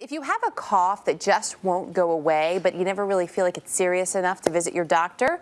If you have a cough that just won't go away, but you never really feel like it's serious enough to visit your doctor,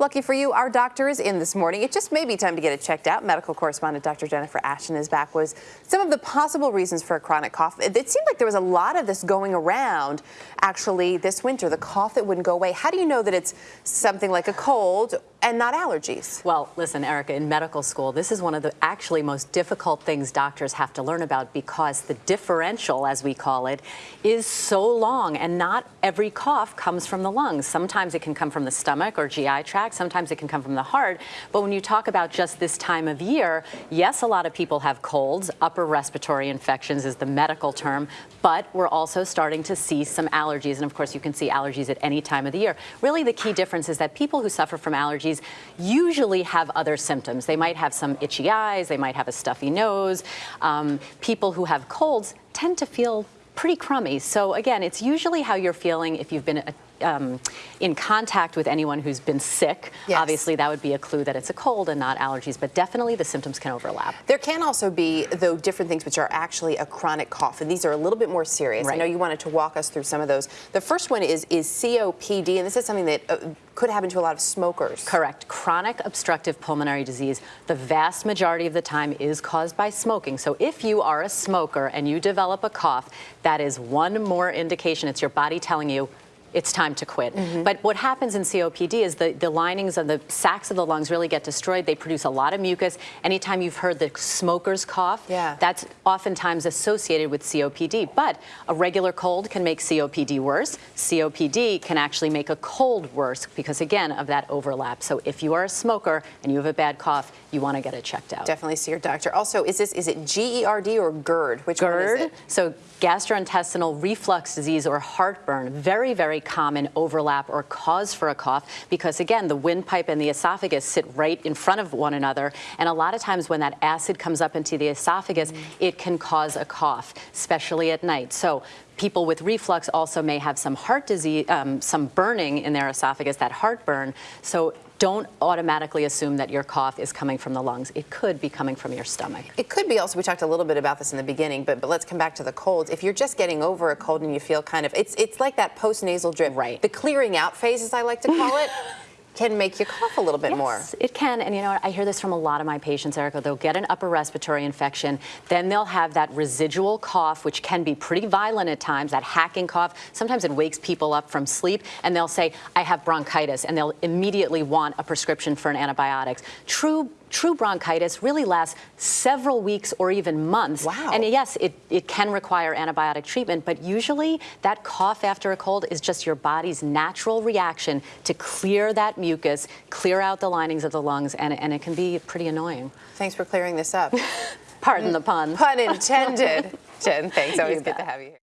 Lucky for you, our doctor is in this morning. It just may be time to get it checked out. Medical correspondent Dr. Jennifer Ashton is back with some of the possible reasons for a chronic cough. It, seemed like there was a lot of this going around actually this winter, the cough that wouldn't go away. How do you know that it's something like a cold and not allergies? Well, listen, Erica, in medical school, this is one of the actually most difficult things doctors have to learn about because the differential, as we call it, is so long and not every cough comes from the lungs. Sometimes it can come from the stomach or GI tract Sometimes it can come from the heart. But when you talk about just this time of year, yes, a lot of people have colds. Upper respiratory infections is the medical term. But we're also starting to see some allergies. And of course, you can see allergies at any time of the year. Really, the key difference is that people who suffer from allergies usually have other symptoms. They might have some itchy eyes. They might have a stuffy nose. Um, people who have colds tend to feel pretty crummy. So again, it's usually how you're feeling if you've been um, in contact with anyone who's been sick. Yes. Obviously, that would be a clue that it's a cold and not allergies, but definitely the symptoms can overlap. There can also be, though, different things which are actually a chronic cough, and these are a little bit more serious. Right. I know you wanted to walk us through some of those. The first one is, is COPD, and this is something that uh, could happen to a lot of smokers. Correct. Chronic obstructive pulmonary disease, the vast majority of the time is caused by smoking. So if you are a smoker and you develop a cough, that is one more indication. It's your body telling you, it's time to quit. Mm -hmm. But what happens in COPD is the, the linings of the sacs of the lungs really get destroyed. They produce a lot of mucus. Anytime you've heard the smoker's cough, yeah. that's oftentimes associated with COPD. But a regular cold can make COPD worse. COPD can actually make a cold worse because, again, of that overlap. So if you are a smoker and you have a bad cough, you want to get it checked out. Definitely see your doctor. Also, is this is it GERD or GERD? Which GERD, one is it? So gastrointestinal reflux disease or heartburn, very, very common overlap or cause for a cough because again, the windpipe and the esophagus sit right in front of one another. And a lot of times when that acid comes up into the esophagus, mm it can cause a cough, especially at night. So people with reflux also may have some heart disease, um, some burning in their esophagus, that heartburn. So don't automatically assume that your cough is coming from the lungs. It could be coming from your stomach. It could be also, we talked a little bit about this in the beginning, but, but let's come back to the colds. If you're just getting over a cold and you feel kind of, it's, it's like that post-nasal drip. Right. The clearing out phase, as I like to call it. can make you cough a little bit yes, more. it can. And you know, I hear this from a lot of my patients, Erica. They'll get an upper respiratory infection, then they'll have that residual cough, which can be pretty violent at times, that hacking cough. Sometimes it wakes people up from sleep, and they'll say, I have bronchitis, and they'll immediately want a prescription for an antibiotics. True true bronchitis really lasts several weeks or even months. Wow. And yes, it, it can require antibiotic treatment, but usually that cough after a cold is just your body's natural reaction to clear that mucus, clear out the linings of the lungs, and, and it can be pretty annoying. Thanks for clearing this up. Pardon the pun. Pun intended. Jen, thanks. Always good to have you here.